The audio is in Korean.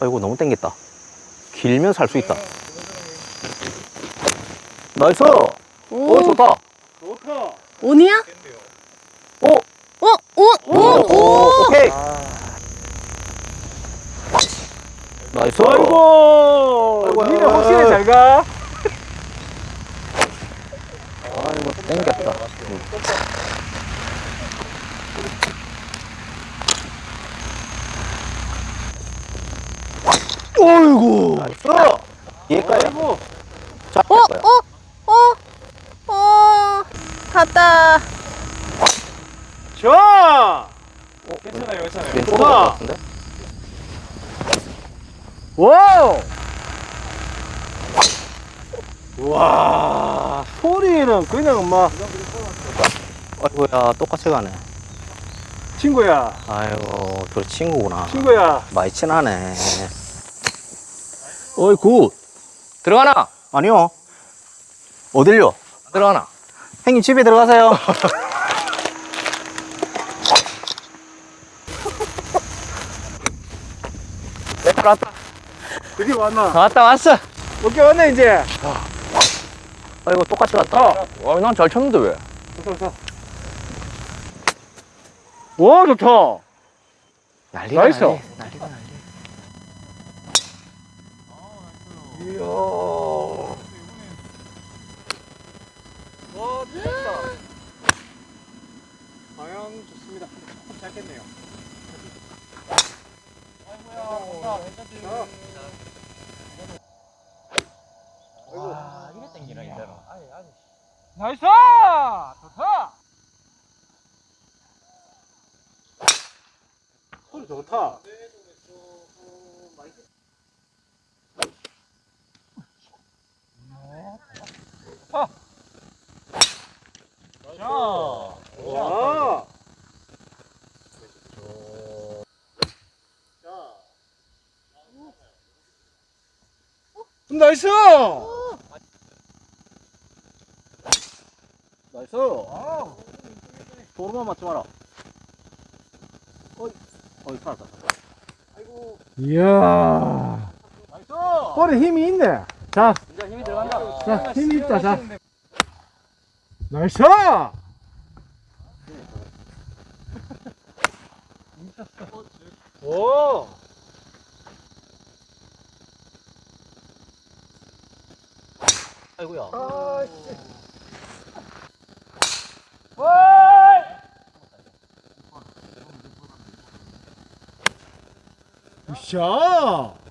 아이고 너무 땡겼다 길면 살 수 있다 나이스 오, 오, 좋다 좋다. 온이야? 오, 어, 오, 오, 오. 오케이 나이스 아이고. 아이고, 니네. 확실히 잘 가. 아이고 땡겼다 어이구. nice 얘까지 아이고. 자 어, 어, 어, 어. 갔다. 자. 괜찮아요, 괜찮아요. 것 같은데 wow. 와, 소리는 그냥 막 아이고야 똑같이 가네 친구야, 아이고 둘 친구구나 친구야. 많이 친하네 어이 good 들어가나? 아니요 어딜요? 들어가나? 형님 집에 들어가세요 네, 왔다 드디어 왔나? 왔다 왔어 오케이 왔네 이제. 아이고 똑같이 갔다 와, 난 잘 쳤는데 왜? 좋다, 좋다. 와, 좋다. 난리가 nice. 난리 난리가 난리 이야. 와, 좋다. 방향 좋습니다. 조금 짧겠네요. 아이고야, 와 이래 땡기나 이대로 나이스! 좋다! 소리 좋다. 자, 와. Nice! Nice 도로만 맞지 마라 어이 어이 살았다 아이고 이야. Nice 볼에 힘이 있네. 자, 이제 힘이 들어간다 자, 힘이 있다, 자. Nice! 오! 아이고야 아이씨. 샤!